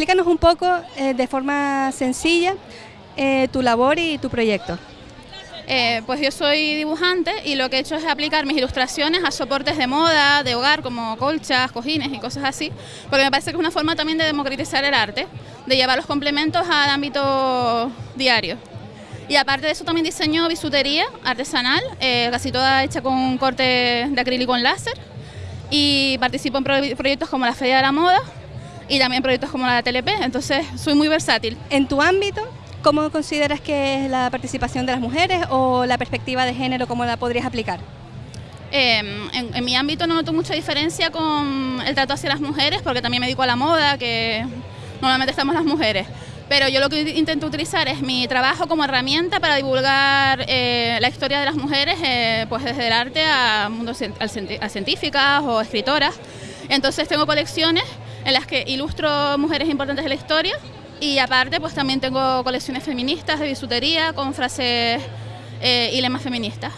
explícanos un poco eh, de forma sencilla eh, tu labor y tu proyecto. Eh, pues yo soy dibujante y lo que he hecho es aplicar mis ilustraciones a soportes de moda, de hogar, como colchas, cojines y cosas así, porque me parece que es una forma también de democratizar el arte, de llevar los complementos al ámbito diario. Y aparte de eso también diseño bisutería artesanal, casi toda hecha con corte de acrílico en láser, y participo en proyectos como la Feria de la Moda y también proyectos como la TLP, entonces soy muy versátil. En tu ámbito, ¿Cómo consideras que es la participación de las mujeres o la perspectiva de género, cómo la podrías aplicar? Em, en, mi ámbito no noto mucha diferencia con el trato hacia las mujeres, porque también me dedico a la moda, que normalmente estamos las mujeres. Pero yo lo que intento utilizar es mi trabajo como herramienta para divulgar eh, la historia de las mujeres, eh, pues desde el arte a, mundo, a científicas o escritoras. Entonces tengo colecciones en las que ilustro mujeres importantes de la historia y aparte, pues también tengo colecciones feministas de bisutería con frases eh, y lemas feministas.